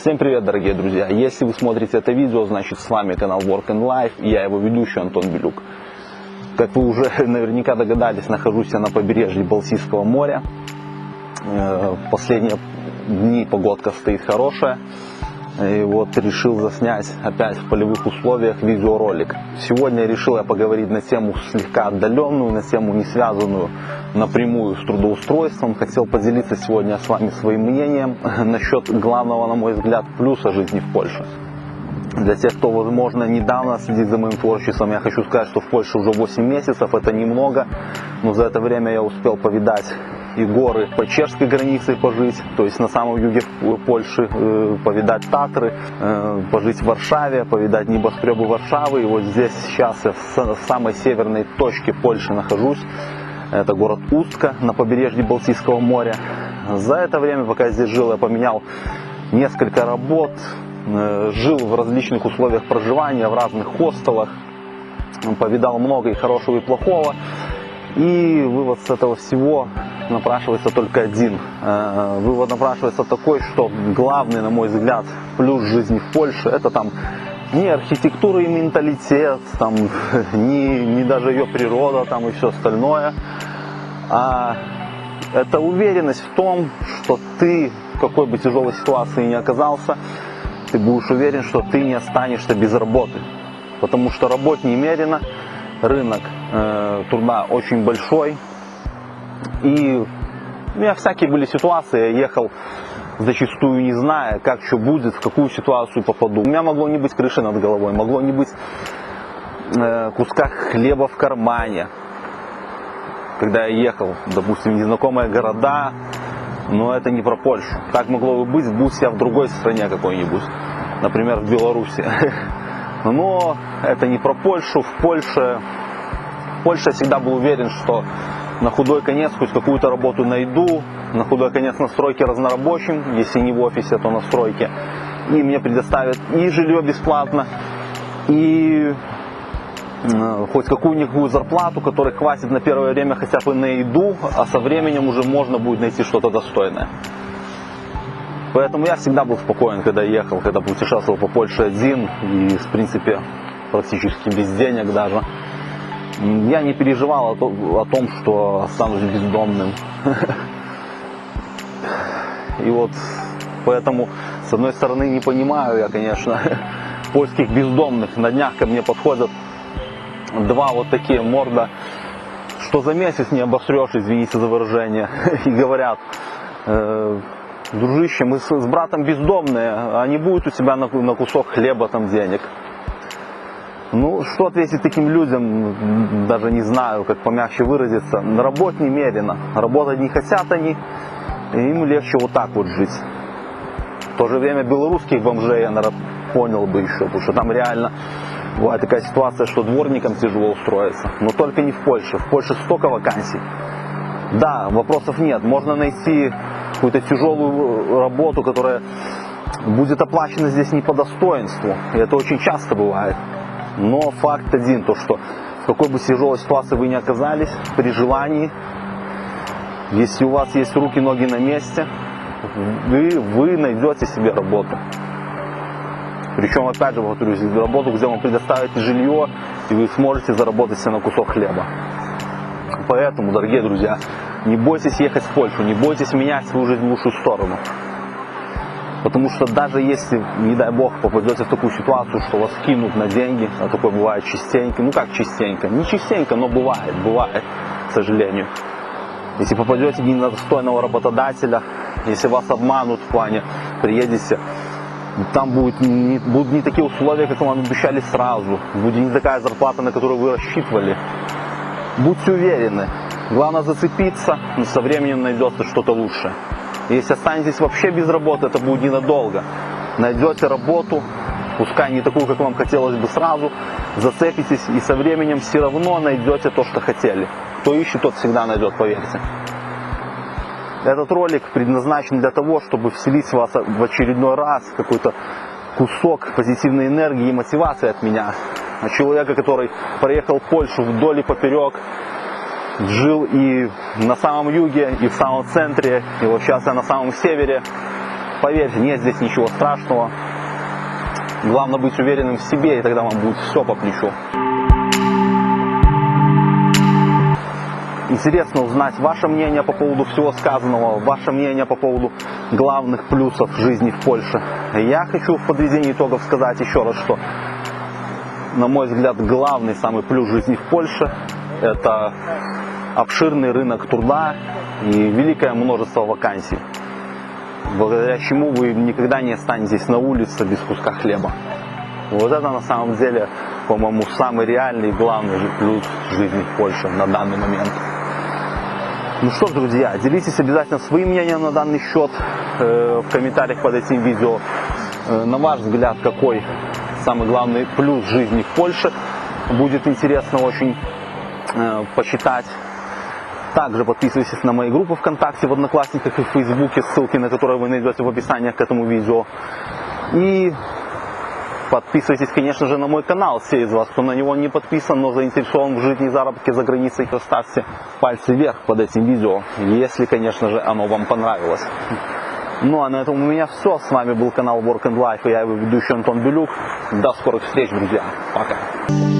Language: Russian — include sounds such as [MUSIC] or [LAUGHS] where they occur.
Всем привет, дорогие друзья! Если вы смотрите это видео, значит с вами канал Work and Life и я его ведущий Антон Белюк. Как вы уже [LAUGHS] наверняка догадались, нахожусь я на побережье Балтийского моря. Э, последние дни погодка стоит хорошая. И вот решил заснять опять в полевых условиях видеоролик. Сегодня решил я поговорить на тему слегка отдаленную, на тему не связанную напрямую с трудоустройством. Хотел поделиться сегодня с вами своим мнением [LAUGHS] насчет главного, на мой взгляд, плюса жизни в Польше. Для тех, кто, возможно, недавно следит за моим творчеством, я хочу сказать, что в Польше уже 8 месяцев, это немного, но за это время я успел повидать и горы по чешской границе пожить, то есть на самом юге Польши э, повидать Татры, э, пожить в Варшаве, повидать небоскребы Варшавы. И вот здесь сейчас я в самой северной точке Польши нахожусь. Это город Устка на побережье Балтийского моря. За это время, пока я здесь жил, я поменял несколько работ, э, жил в различных условиях проживания, в разных хостелах, повидал много и хорошего, и плохого. И вывод с этого всего напрашивается только один. Э, вывод напрашивается такой, что главный, на мой взгляд, плюс жизни в Польше, это там не архитектура и менталитет, там, [LAUGHS] не, не даже ее природа там, и все остальное, а это уверенность в том, что ты в какой бы тяжелой ситуации ни оказался, ты будешь уверен, что ты не останешься без работы. Потому что работ немерено, рынок э, труда очень большой, и у меня всякие были ситуации, я ехал зачастую не зная, как что будет, в какую ситуацию попаду. У меня могло не быть крыши над головой, могло не быть э, куска хлеба в кармане. Когда я ехал, допустим, незнакомые города, но это не про Польшу. Так могло бы быть, будь я в другой стране какой-нибудь, например, в Беларуси. [LAUGHS] Но это не про Польшу. В Польше, я всегда был уверен, что на худой конец хоть какую-то работу найду, на худой конец на стройке разнорабочим, если не в офисе, то на стройке. И мне предоставят и жилье бесплатно, и э, хоть какую-никакую зарплату, которой хватит на первое время хотя бы на еду, а со временем уже можно будет найти что-то достойное. Поэтому я всегда был спокоен, когда ехал, когда путешествовал по Польше один и, в принципе, практически без денег даже я не переживал о том, что останусь бездомным. И вот поэтому, с одной стороны, не понимаю я, конечно, [LAUGHS] польских бездомных. На днях ко мне подходят два вот такие морда, что за месяц не обосрешь, извините за выражение, [LAUGHS] и говорят, э, дружище, мы с, братом бездомные, а не будет у тебя на кусок хлеба там денег. Ну, что ответить таким людям, даже не знаю, как помягче выразиться. Работе немерено. Работать не хотят они, и им легче вот так вот жить. В то же время белорусских бомжей я, наверное, понял бы еще, потому что там реально бывает такая ситуация, что дворникам тяжело устроиться. Но только не в Польше. В Польше столько вакансий. Да, вопросов нет. Можно найти какую-то тяжелую работу, которая будет оплачена здесь не по достоинству. И это очень часто бывает. Но факт один, то что в какой бы тяжелой ситуации вы ни оказались, при желании, если у вас есть руки, ноги на месте, вы, вы найдете себе работу. Причем, опять же, повторюсь, работу, где вам предоставят жилье, и вы сможете заработать себе на кусок хлеба. Поэтому, дорогие друзья, не бойтесь ехать в Польшу, не бойтесь менять свою жизнь в лучшую сторону. Потому что даже если, не дай бог, попадете в такую ситуацию, что вас кинут на деньги, а такое бывает частенько, ну как частенько, не частенько, но бывает, бывает, к сожалению. Если попадете не на достойного работодателя, если вас обманут в плане, приедете, там будет не, будут не такие условия, как вам обещали сразу, будет не такая зарплата, на которую вы рассчитывали. Будьте уверены, главное зацепиться, но со временем найдется что-то лучшее. Если останетесь вообще без работы, это будет ненадолго. Найдете работу, пускай не такую, как вам хотелось бы сразу, зацепитесь и со временем все равно найдете то, что хотели. Кто ищет, тот всегда найдет, поверьте. Этот ролик предназначен для того, чтобы вселить в вас в очередной раз какой-то кусок позитивной энергии и мотивации от меня. От человека, который проехал Польшу вдоль и поперек, жил и на самом юге, и в самом центре, и вот сейчас я на самом севере. Поверьте, нет здесь ничего страшного. Главное быть уверенным в себе, и тогда вам будет все по плечу. Интересно узнать ваше мнение по поводу всего сказанного, ваше мнение по поводу главных плюсов жизни в Польше. Я хочу в подведении итогов сказать еще раз, что, на мой взгляд, главный самый плюс жизни в Польше – это обширный рынок труда и великое множество вакансий, благодаря чему вы никогда не останетесь на улице без куска хлеба. Вот это на самом деле, по-моему, самый реальный и главный плюс жизни в Польше на данный момент. Ну что ж, друзья, делитесь обязательно своим мнением на данный счет э, в комментариях под этим видео. Э, на ваш взгляд, какой самый главный плюс жизни в Польше? Будет интересно очень э, почитать. Также подписывайтесь на мои группы ВКонтакте, в Одноклассниках и в Фейсбуке, ссылки на которые вы найдете в описании к этому видео. И Подписывайтесь, конечно же, на мой канал, все из вас, кто на него не подписан, но заинтересован в жизни и заработке за границей, то ставьте пальцы вверх под этим видео, если, конечно же, оно вам понравилось. Ну а на этом у меня все. С вами был канал Work and Life и я его ведущий Антон Белюк. До скорых встреч, друзья. Пока.